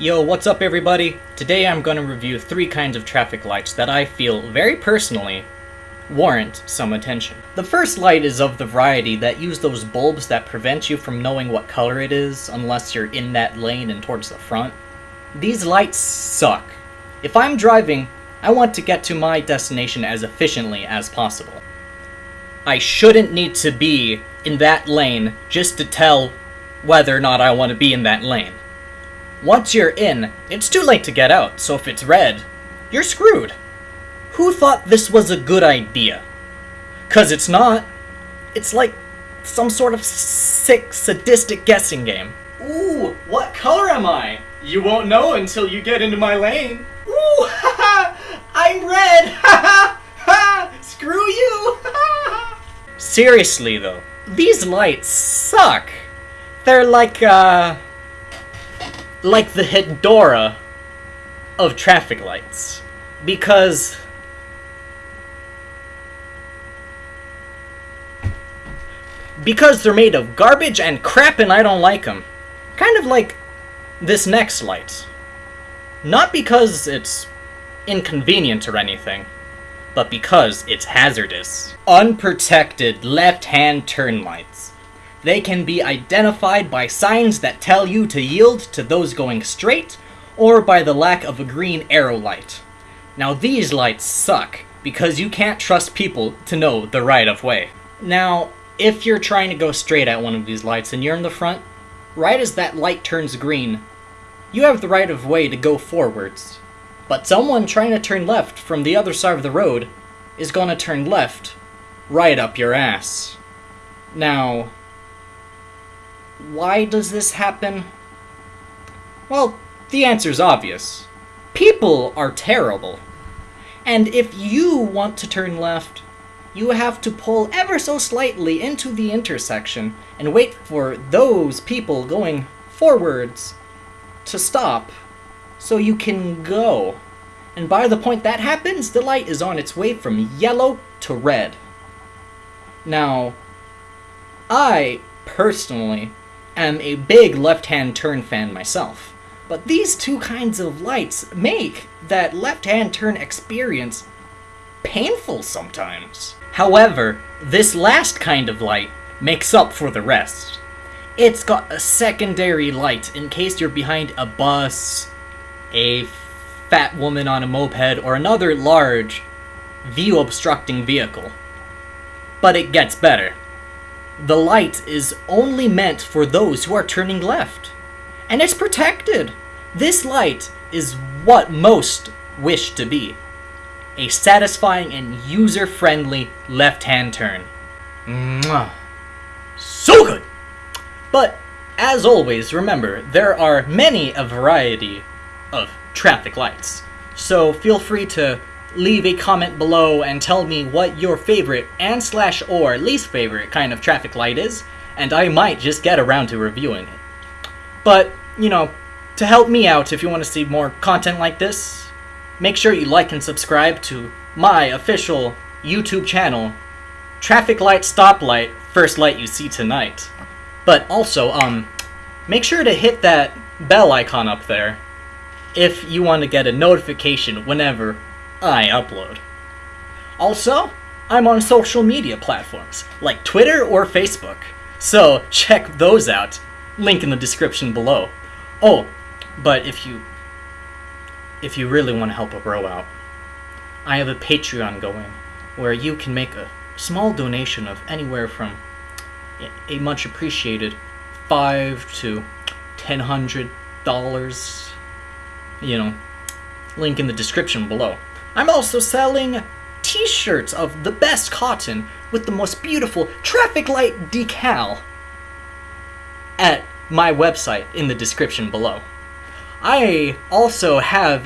Yo, what's up everybody? Today I'm going to review three kinds of traffic lights that I feel, very personally, warrant some attention. The first light is of the variety that use those bulbs that prevent you from knowing what color it is unless you're in that lane and towards the front. These lights suck. If I'm driving, I want to get to my destination as efficiently as possible. I shouldn't need to be in that lane just to tell whether or not I want to be in that lane. Once you're in, it's too late to get out, so if it's red, you're screwed. Who thought this was a good idea? Cause it's not. It's like some sort of sick, sadistic guessing game. Ooh, what color am I? You won't know until you get into my lane. Ooh, haha, I'm red, haha, ha, screw you, Seriously though, these lights suck. They're like, uh, like the Hedorah of traffic lights. Because because they're made of garbage and crap and I don't like them. Kind of like this next light. Not because it's inconvenient or anything, but because it's hazardous. Unprotected left-hand turn lights. They can be identified by signs that tell you to yield to those going straight, or by the lack of a green arrow light. Now these lights suck, because you can't trust people to know the right of way. Now, if you're trying to go straight at one of these lights and you're in the front, right as that light turns green, you have the right of way to go forwards. But someone trying to turn left from the other side of the road is gonna turn left right up your ass. Now, why does this happen? Well, the answer's obvious. People are terrible. And if you want to turn left, you have to pull ever so slightly into the intersection and wait for those people going forwards to stop so you can go. And by the point that happens, the light is on its way from yellow to red. Now, I, personally, am a big left-hand turn fan myself. But these two kinds of lights make that left-hand turn experience painful sometimes. However, this last kind of light makes up for the rest. It's got a secondary light in case you're behind a bus, a fat woman on a moped, or another large, view-obstructing vehicle. But it gets better. The light is only meant for those who are turning left. And it's protected. This light is what most wish to be. A satisfying and user-friendly left-hand turn. Mwah. So good! But, as always, remember, there are many a variety of traffic lights. So feel free to leave a comment below and tell me what your favorite and slash or least favorite kind of traffic light is, and I might just get around to reviewing it. But, you know, to help me out if you want to see more content like this, make sure you like and subscribe to my official YouTube channel, Traffic Light Stoplight, First Light You See Tonight. But also, um, make sure to hit that bell icon up there if you want to get a notification whenever I upload. Also, I'm on social media platforms like Twitter or Facebook, so check those out. Link in the description below. Oh, but if you if you really want to help a bro out, I have a Patreon going where you can make a small donation of anywhere from a much appreciated five to ten hundred dollars. You know, link in the description below. I'm also selling t-shirts of the best cotton with the most beautiful traffic light decal at my website in the description below. I also have